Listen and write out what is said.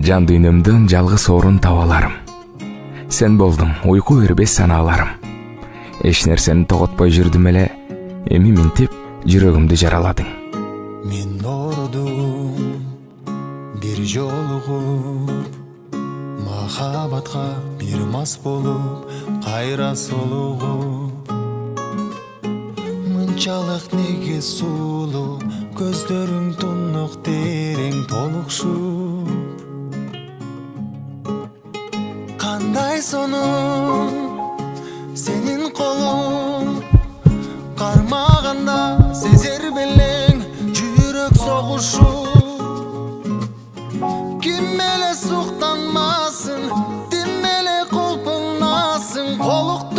жан дүйнөмдөн жалгыз орун таба аларым сен болдуң уйку бербес санааларым эч нерсени тоготпой жүрдүм эле эми минтип жүрөгүмдү жараладың. Мен оорудум бир жолугуп махабатка бир мас болуп кайра солугуп. Мынчалык неге сулуу көздөрүң тунук қандай соның сенің қолың қармағанда сезер белең жүрек соғышу кимеле суқтанмасын демеле құлпынасың қолық